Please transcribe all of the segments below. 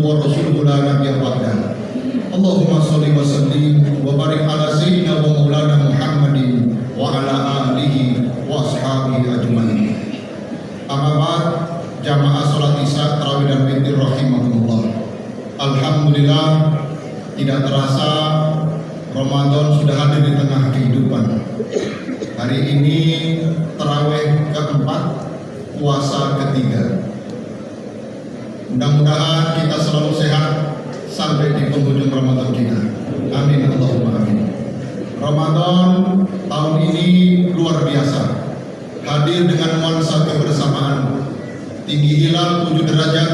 wa rasuluhu la nabiyya Allahumma salli wa sallim wa barik ala sayyidina wa maulana Muhammadin wa ala alihi wa ashabihi ajmain. Amabat jamaah salat isya tarawih dan witir rahimakumullah. Alhamdulillah tidak terasa Ramadan sudah hadir di tengah kehidupan. Hari ini terawih keempat, puasa ketiga mudah-mudahan kita selalu sehat sampai di penghujung Ramadan kita amin Allahumma amin Ramadan tahun ini luar biasa hadir dengan nuansa kebersamaan tinggi hilal 7 derajat,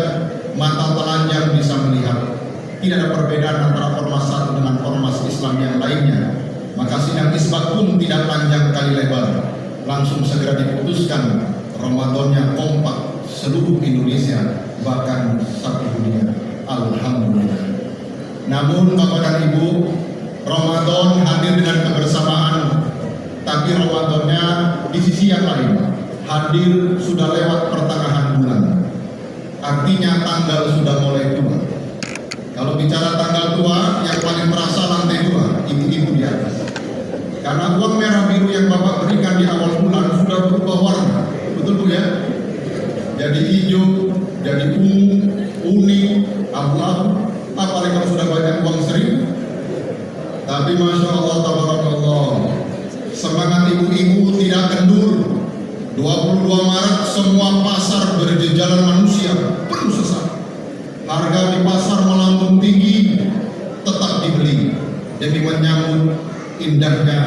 mata telanjang bisa melihat. Tidak ada perbedaan antara ormas satu dengan ormas Islam yang lainnya. Maka sidang isbat pun tidak panjang kali lebar. Langsung segera diputuskan Ramadannya kompak seluruh Indonesia, bahkan satu dunia. Alhamdulillah. Namun Bapak dan Ibu, Ramadan hadir dengan kebersamaan, tapi Ramadannya di sisi yang lain hadir sudah lewat pertengahan bulan. Artinya tanggal sudah mulai tua. Kalau bicara tanggal tua, yang paling merasa lantai dua, ibu-ibu di atas. Karena uang merah biru yang Bapak berikan di awal bulan sudah berubah warna. Betul Bu ya? Jadi hijau, jadi ungu, kuning, abu-abu. Apalagi kalau sudah banyak uang seribu. Tapi Masya Allah, Tabarakallah. Semangat ibu-ibu tidak kendur, 22 Maret semua pasar berjejalan manusia penuh sesak. Harga di pasar melambung tinggi tetap dibeli demi menyambut indahnya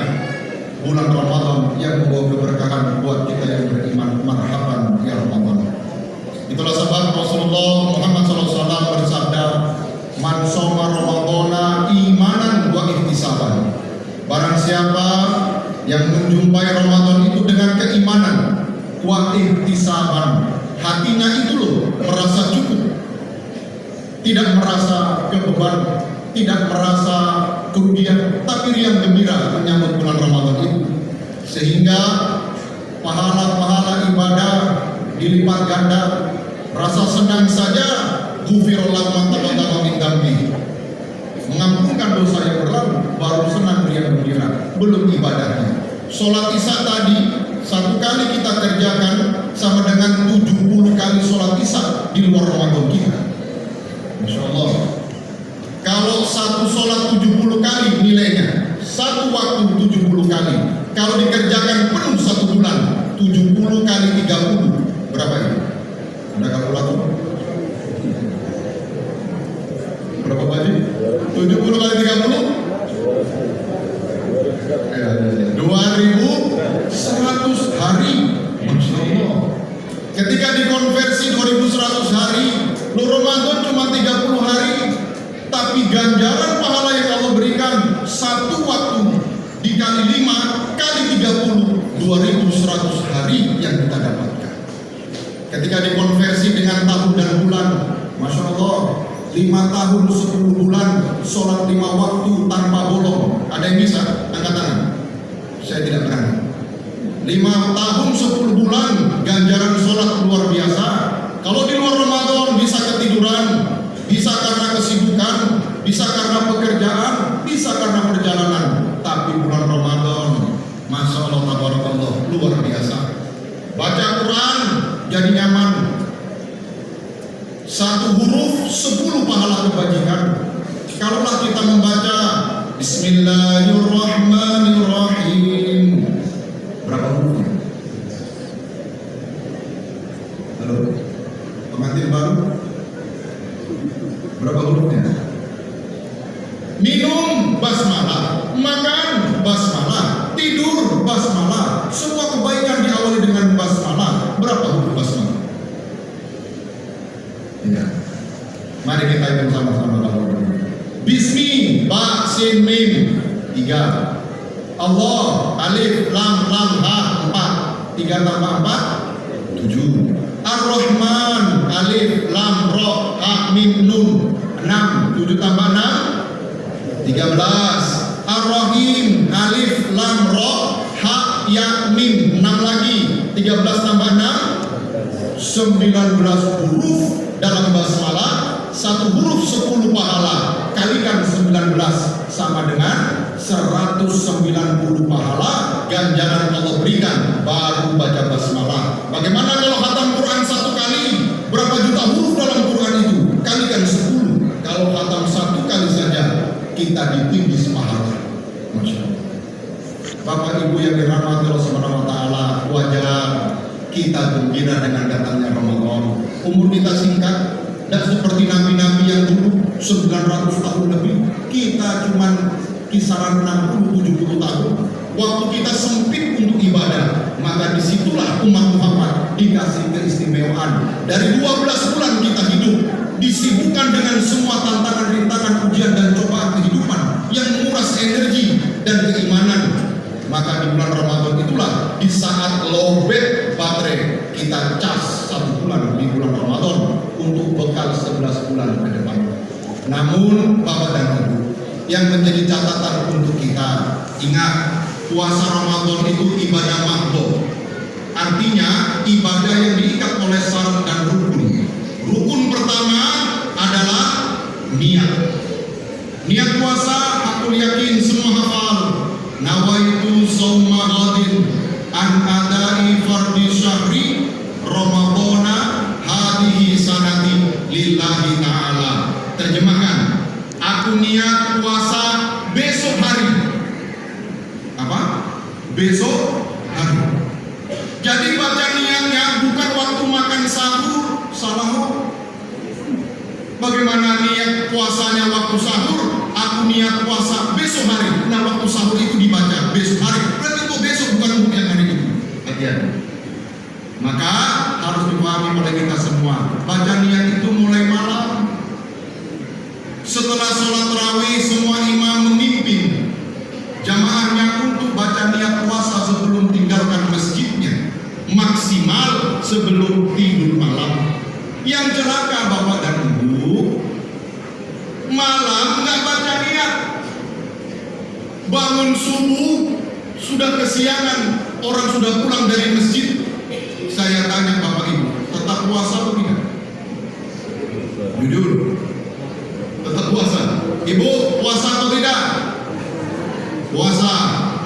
bulan Ramadan yang membawa keberkahan buat kita yang beriman. Marhaban ya Ramadan. Itulah sebab Rasulullah Muhammad SAW bersabda, "Man soma Ramadana imanan wa ihtisaban." Barang siapa yang menjumpai Ramadan itu dengan keimanan wa ihtisaban hatinya itu loh merasa cukup tidak merasa kebeban tidak merasa kerugian tapi riang gembira menyambut bulan Ramadan itu sehingga pahala-pahala ibadah dilipat ganda. Rasa senang saja gufirullah mantap-mantap min dambi mengampunkan dosa yang berlalu baru senang riang gembira belum ibadahnya. Sholat isya tadi satu kali kita kerjakan sama dengan 70 kali sholat isya di luar Ramadan kita. Masya Allah kalau satu sholat 70 kali nilainya satu waktu 70 kali. Kalau dikerjakan penuh satu bulan 70 kali 30 berapa ini? ada kalkulator? berapa baju? 70 kali 30? Ya, 2100 hari Masya Allah ketika dikonversi 2100 hari lu Ramadan cuma 30 hari tapi ganjaran pahala yang Allah berikan satu waktu dikali 5 kali 30 2100 hari yang kita dapatkan ketika dikonversi dengan tahun dan bulan Masya Allah lima tahun 10 bulan sholat lima waktu tanpa bolong. Ada yang bisa? Angkat tangan. Saya tidak berani lima tahun 10 bulan ganjaran sholat luar biasa. Kalau di luar Ramadan bisa ketiduran bisa karena kesibukan bisa karena pekerjaan bisa karena perjalanan. Tapi bulan Ramadan Masya Allah Tabarakallah luar biasa. Baca Quran jadi nyaman. Satu huruf sepuluh pahala kebajikan. Kalaulah kita membaca Bismillahirrahmanirrahim berapa hurufnya? halo pengantin baru berapa hurufnya? minum basmalah makan basmalah tidur basmalah semua kebaikan diawali dengan basmalah berapa huruf basmalah? Ya. Mari kita hitung sama-sama kalau Bismi, ba, sin, mim tiga. Allah, alif, lam, lam, ha empat. Tiga tambah empat tujuh. Ar-Rahman, alif, lam, ro, ha, mim, nun enam. Tujuh tambah enam tiga belas. Ar-Rahim Alif Lam Ra Ha Ya Mim 6 lagi 13 tambah 6 19 huruf dalam basmalah satu huruf 10 pahala kalikan 19 sama dengan 190 pahala ganjaran Allah berikan. Baru baca basmalah. Bagaimana kalau khatam Quran satu kali? Berapa juta huruf dalam Quran itu? Kalikan 10 kalau khatam satu kali saja kita ditinggi pahala. Bapak Ibu yang dirahmati Allah Subhanahu wa taala, wajar kita gembira dengan datangnya Ramadan. Umur kita singkat dan seperti nabi-nabi yang dulu 900 tahun lebih, kita cuma kisaran 60 70 tahun. Waktu kita sempit untuk ibadah, maka di situlah umat Muhammad dikasih keistimewaan. Dari 12 bulan kita hidup, disibukkan dengan semua tantangan, rintangan, ujian dan cobaan kehidupan yang menguras energi dan keimanan maka di bulan Ramadan itulah di saat lowbat baterai kita cas satu bulan di bulan Ramadan bekal 11 bulan ke depan. Namun Bapak dan Ibu yang menjadi catatan untuk kita ingat puasa Ramadan itu ibadah makhluk. Artinya ibadah yang diikat oleh syarat dan rukun. Rukun pertama adalah niat. Niat puasa aku yakin semua hafal nawaitu sawma ghadin an adai fardi syahri ramadana hadihi sanati lillahi ta'ala terjemahkan puasa besok hari. Apa? Besok hari. Jadi baca niatnya bukan waktu makan sahur salah bagaimana niat puasanya waktu sahur? Aku niat puasa besok hari. Nah waktu sahur itu dibaca besok hari. Berarti itu besok bukan yang hari itu hati-hati. Maka harus dipahami oleh kita semua baca niat itu mulai malam setelah sholat terawih semua imam memimpin jamaahnya untuk baca niat puasa sebelum tinggalkan masjidnya maksimal sebelum tidur malam yang celaka bapak dan ibu malam nggak baca niat bangun subuh sudah kesiangan orang sudah pulang dari masjid saya tanya bapak ibu tetap puasa atau tidak? Jujur tetap puasa. Ibu puasa atau tidak? Puasa.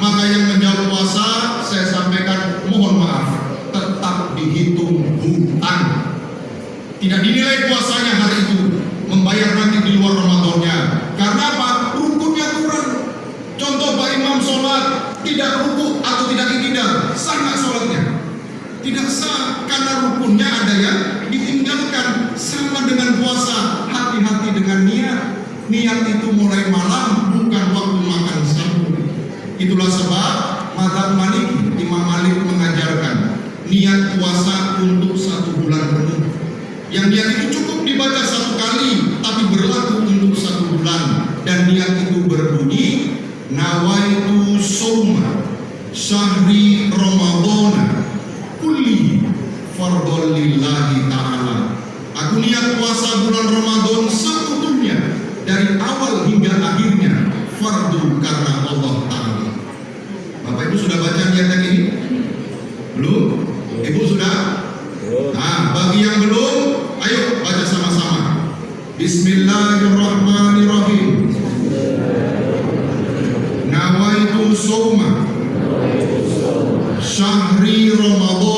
Maka yang menjawab puasa saya sampaikan mohon maaf tetap dihitung hutang. Tidak dinilai puasanya hari itu membayar nanti di luar Ramadannya karena apa? rukunnya kurang contoh Pak Imam sholat tidak ruku atau tidak iktidal sah nggak sholatnya? tidak sah karena rukunnya ada yang ditinggalkan sama dengan puasa hati-hati dengan niat itu mulai malam bukan waktu makan sahur. Itulah sebab Madhab Malik Imam Malik mengajarkan niat puasa untuk satu bulan penuh. Yang niat itu cukup dibaca satu kali tapi berlaku untuk satu bulan. Dan niat itu berbunyi nawaitu soma syahri ramadana kulli fardhon lillahi ta'ala. Aku niat puasa bulan Ramadan seutuhnya dari awal hingga akhirnya fardu karena Allah Ta'ala Bapak Ibu sudah baca niat yang ini? Belum? Ibu sudah? Nah, bagi yang belum, ayo baca sama-sama. Bismillahirrahmanirrahim. Nawaitu soma syahri ramadana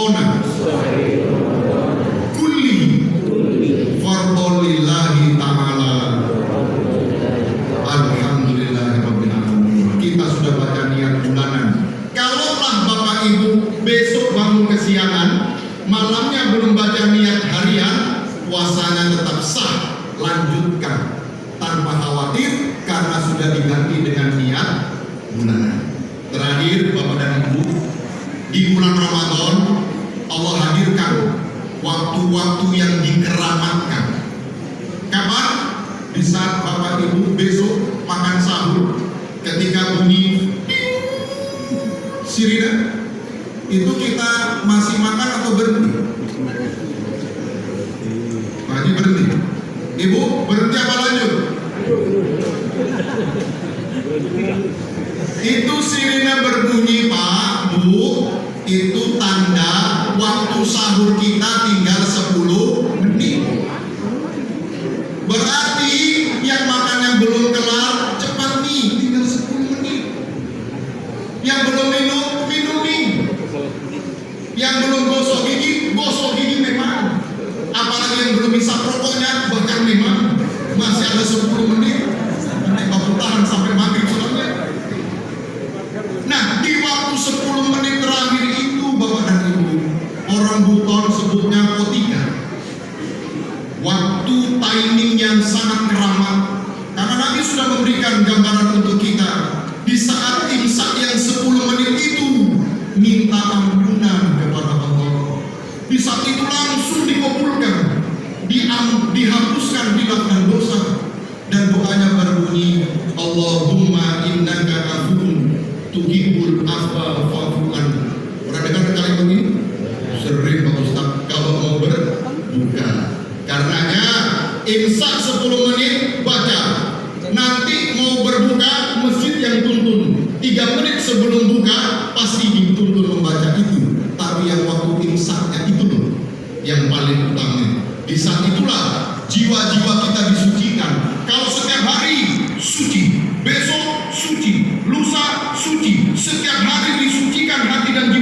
Hadirkan waktu-waktu yang dikeramatkan. Kapan? Di saat Bapak Ibu besok makan sahur, ketika bunyi sirine, itu kita masih makan atau berhenti? Pagi berhenti. Ibu, berhenti apa lanjut? itu sirine berbunyi Pak, Bu, itu tanda waktu sahur kita tinggal 10 itu langsung dikabulkan, dihapuskan tindakan dosa dan doanya berbunyi Allahumma innaka afun tuhibbul afwa fa'fu anhu. Pernah dengar kalimat ini? Sering Pak Ustaz kalau mau berbuka. Karenanya imsak 10 menit baca. Nanti mau berbuka masjid yang tuntun. 3 menit sebelum buka pasti dituntun membaca itu. Tapi yang waktu imsaknya itu loh yang paling utama. Di saat itulah jiwa-jiwa kita disucikan. Kalau setiap hari suci, besok suci, lusa suci, setiap hari disucikan hati dan jiwa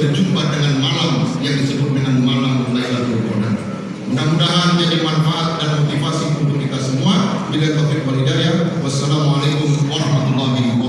berjumpa dengan malam yang disebut dengan malam Lailatul Qadar. Mudah-mudahan jadi manfaat dan motivasi untuk kita semua. Bila taufiq wal. Wassalamualaikum warahmatullahi wabarakatuh.